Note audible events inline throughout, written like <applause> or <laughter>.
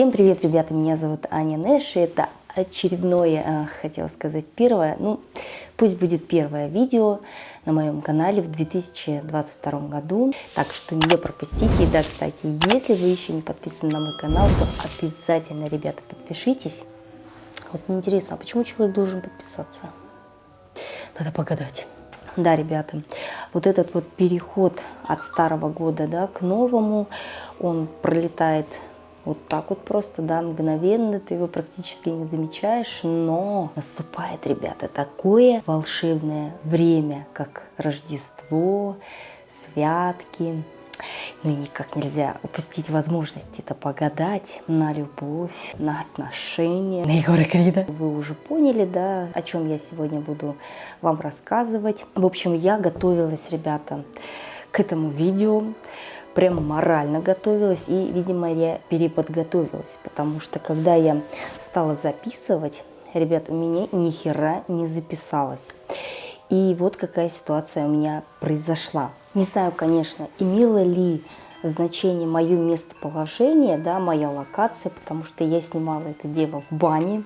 Всем привет, ребята, меня зовут Аня Нэш, и это очередное, э, хотела сказать, первое, ну, пусть будет первое видео на моем канале в 2022 году, так что не пропустите. И да, кстати, если вы еще не подписаны на мой канал, то обязательно, ребята, подпишитесь. Вот мне интересно, а почему человек должен подписаться? Надо погадать. Да, ребята, вот этот вот переход от старого года да, к новому, он пролетает вот так вот просто, да, мгновенно, ты его практически не замечаешь, но наступает, ребята, такое волшебное время, как Рождество, святки, ну и никак нельзя упустить возможность это погадать на любовь, на отношения, на Егора Крида. Вы уже поняли, да, о чем я сегодня буду вам рассказывать. В общем, я готовилась, ребята, к этому видео. Прям морально готовилась и, видимо, я переподготовилась, потому что когда я стала записывать, ребят, у меня ни хера не записалось. И вот какая ситуация у меня произошла. Не знаю, конечно, имело ли значение мое местоположение, да, моя локация, потому что я снимала это дело в бане.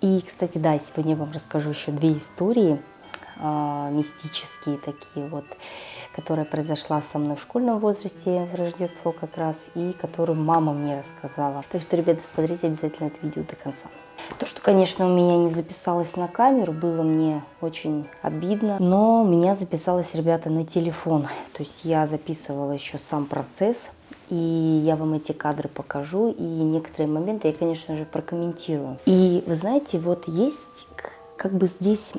И, кстати, да, сегодня я вам расскажу еще две истории мистические такие вот, которая произошла со мной в школьном возрасте в Рождество как раз, и которую мама мне рассказала. Так что, ребята, смотрите обязательно это видео до конца. То, что, конечно, у меня не записалось на камеру, было мне очень обидно. Но у меня записалось, ребята, на телефон. То есть я записывала еще сам процесс. И я вам эти кадры покажу. И некоторые моменты я, конечно же, прокомментирую. И вы знаете, вот есть как бы здесь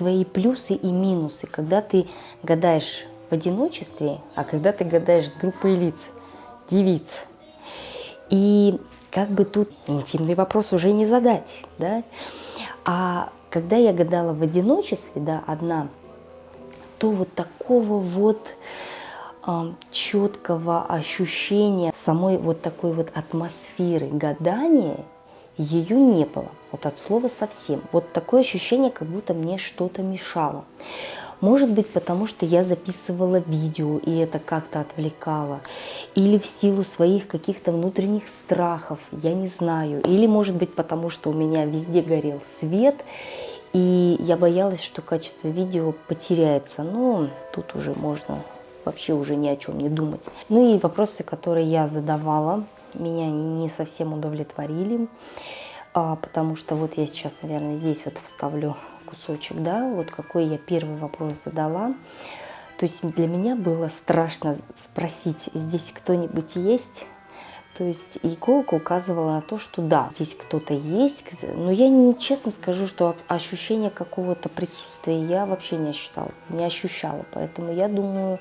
свои плюсы и минусы. Когда ты гадаешь в одиночестве, а когда ты гадаешь с группой лиц, девиц. И как бы тут интимный вопрос уже не задать, да. А когда я гадала в одиночестве, да, одна, то вот такого вот э, четкого ощущения самой вот такой вот атмосферы гадания ее не было. Вот от слова совсем. Вот такое ощущение, как будто мне что-то мешало. Может быть, потому что я записывала видео, и это как-то отвлекало. Или в силу своих каких-то внутренних страхов, я не знаю. Или, может быть, потому что у меня везде горел свет, и я боялась, что качество видео потеряется. Но тут уже можно вообще уже ни о чем не думать. Ну и вопросы, которые я задавала, меня не совсем удовлетворили а, потому что вот я сейчас, наверное, здесь вот вставлю кусочек, да, вот какой я первый вопрос задала. То есть для меня было страшно спросить, здесь кто-нибудь есть? То есть иголка указывала на то, что да, здесь кто-то есть, но я не честно скажу, что ощущение какого-то присутствия я вообще не ощущала, не ощущала, поэтому я думаю,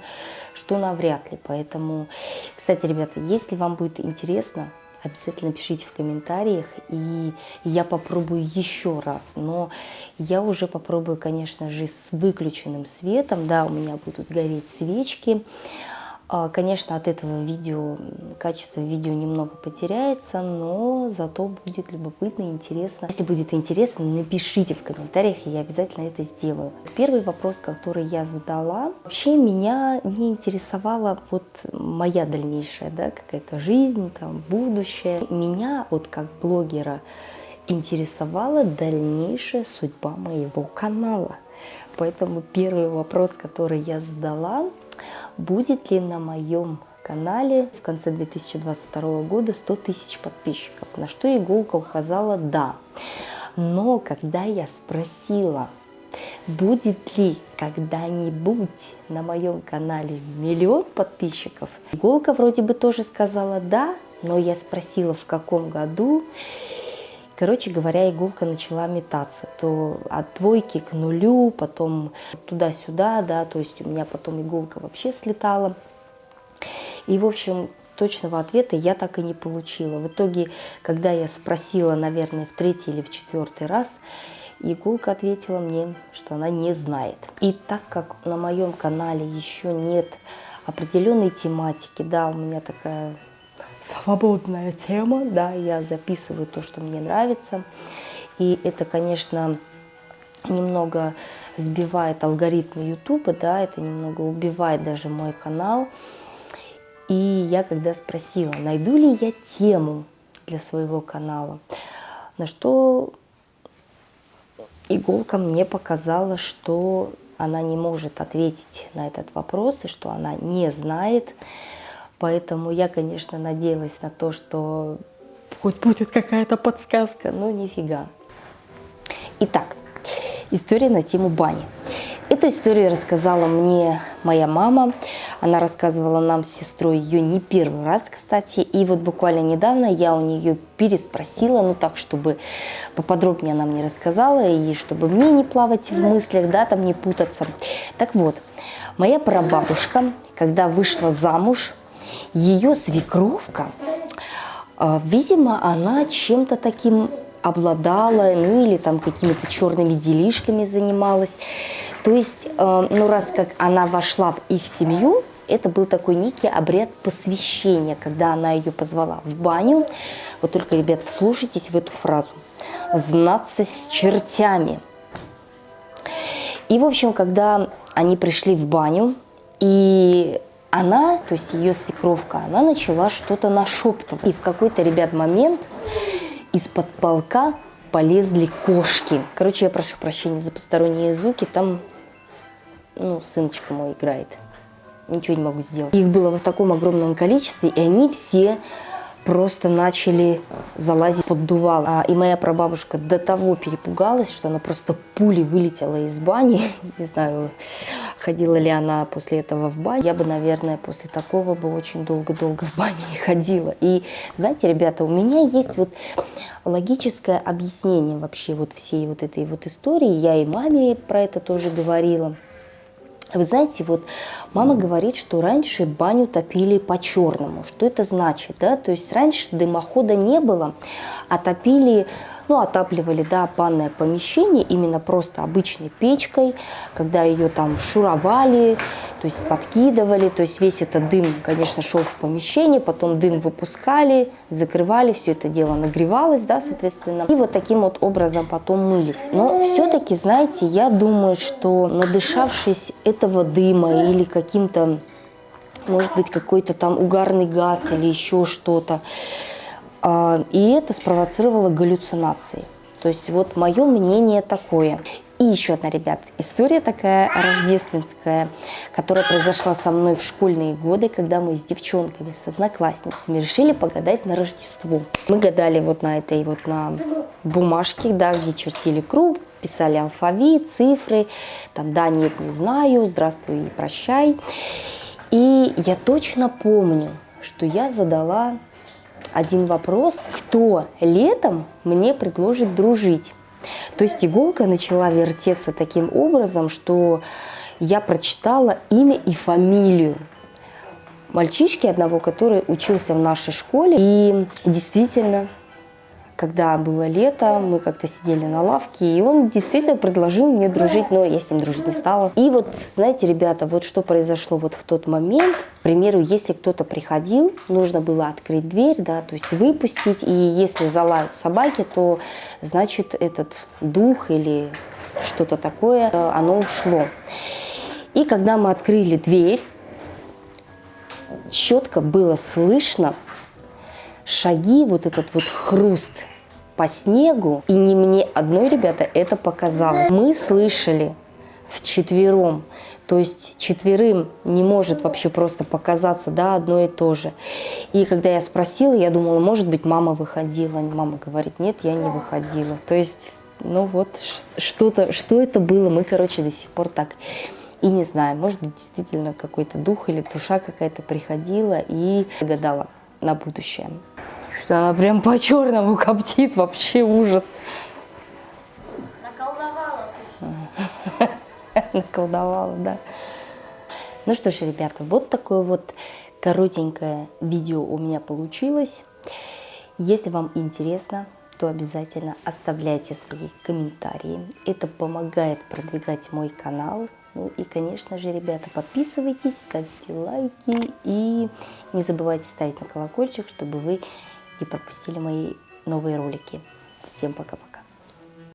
что навряд ли. Поэтому, кстати, ребята, если вам будет интересно, обязательно пишите в комментариях, и я попробую еще раз. Но я уже попробую, конечно же, с выключенным светом. Да, у меня будут гореть свечки. А, конечно, от этого видео, качество видео немного потеряется, но зато будет любопытно и интересно. Если будет интересно, напишите в комментариях, и я обязательно это сделаю. Первый вопрос, который я задала, вообще меня не интересовала вот моя дальнейшая, да, какая-то жизнь, там, будущее. Меня вот как блогера интересовала дальнейшая судьба моего канала. Поэтому первый вопрос, который я задала, будет ли на моем канале в конце 2022 года 100 тысяч подписчиков, на что Иголка указала «да». Но когда я спросила, будет ли когда-нибудь на моем канале миллион подписчиков, Иголка вроде бы тоже сказала «да», но я спросила, в каком году, Короче говоря, иголка начала метаться. То от двойки к нулю, потом туда-сюда, да, то есть у меня потом иголка вообще слетала. И, в общем, точного ответа я так и не получила. В итоге, когда я спросила, наверное, в третий или в четвертый раз, Иголка ответила мне, что она не знает. И так как на моем канале еще нет определенной тематики, да, у меня такая свободная тема, да, я записываю то, что мне нравится. И это, конечно, немного сбивает алгоритмы YouTube, да, это немного убивает даже мой канал. И я когда спросила, найду ли я тему для своего канала. На что иголка мне показала, что она не может ответить на этот вопрос, и что она не знает. Поэтому я, конечно, надеялась на то, что хоть будет какая-то подсказка, но нифига. Итак, история на тему бани. Эту историю рассказала мне моя мама. Она рассказывала нам с сестрой ее не первый раз, кстати. И вот буквально недавно я у нее переспросила, ну так, чтобы поподробнее она мне рассказала, и чтобы мне не плавать в мыслях, да, там не путаться. Так вот, моя прабабушка, когда вышла замуж, ее свекровка, а, видимо, она чем-то таким обладала, ну или там какими-то черными делишками занималась. То есть, э, ну раз как она вошла в их семью, это был такой некий обряд посвящения, когда она ее позвала в баню. Вот только, ребят, вслушайтесь в эту фразу. «Знаться с чертями». И, в общем, когда они пришли в баню, и она, то есть ее свекровка, она начала что-то нашептывать. И в какой-то, ребят, момент из-под полка полезли кошки. Короче, я прошу прощения за посторонние звуки, там, ну, сыночка мой играет. Ничего не могу сделать. Их было в таком огромном количестве, и они все просто начали залазить под дувал. А, и моя прабабушка до того перепугалась, что она просто пулей вылетела из бани. <laughs> Не знаю, ходила ли она после этого в баню. Я бы, наверное, после такого бы очень долго-долго в бане не ходила. И знаете, ребята, у меня есть вот логическое объяснение вообще вот всей вот этой вот истории. Я и маме про это тоже говорила. Вы знаете, вот мама говорит, что раньше баню топили по-черному. Что это значит? Да? То есть раньше дымохода не было, а топили ну, отапливали, да, банное помещение именно просто обычной печкой, когда ее там шуровали, то есть подкидывали, то есть весь этот дым, конечно, шел в помещение, потом дым выпускали, закрывали, все это дело нагревалось, да, соответственно, и вот таким вот образом потом мылись. Но все-таки, знаете, я думаю, что надышавшись этого дыма или каким-то, может быть, какой-то там угарный газ или еще что-то, и это спровоцировало галлюцинации. То есть вот мое мнение такое. И еще одна, ребят, история такая рождественская, которая произошла со мной в школьные годы, когда мы с девчонками, с одноклассницами решили погадать на Рождество. Мы гадали вот на этой вот на бумажке, да, где чертили круг, писали алфавит, цифры, там да, нет, не знаю, здравствуй и прощай. И я точно помню, что я задала один вопрос, кто летом мне предложит дружить. То есть иголка начала вертеться таким образом, что я прочитала имя и фамилию мальчишки одного, который учился в нашей школе. И действительно, когда было лето, мы как-то сидели на лавке, и он действительно предложил мне дружить, но я с ним дружить не стала. И вот, знаете, ребята, вот что произошло вот в тот момент. К примеру, если кто-то приходил, нужно было открыть дверь, да, то есть выпустить, и если залают собаки, то значит этот дух или что-то такое, оно ушло. И когда мы открыли дверь, четко было слышно шаги, вот этот вот хруст по снегу. И не мне одной, ребята, это показалось. Мы слышали вчетвером. То есть четверым не может вообще просто показаться да, одно и то же. И когда я спросила, я думала, может быть, мама выходила. Мама говорит, нет, я не выходила. То есть, ну вот, что-то, что это было, мы, короче, до сих пор так и не знаю. Может быть, действительно какой-то дух или душа какая-то приходила и гадала на будущее. Она прям по-черному коптит, вообще ужас. Наколдовала <laughs> Наколдовала, да. Ну что ж, ребята, вот такое вот коротенькое видео у меня получилось. Если вам интересно, то обязательно оставляйте свои комментарии. Это помогает продвигать мой канал. Ну и, конечно же, ребята, подписывайтесь, ставьте лайки и не забывайте ставить на колокольчик, чтобы вы не пропустили мои новые ролики. Всем пока-пока.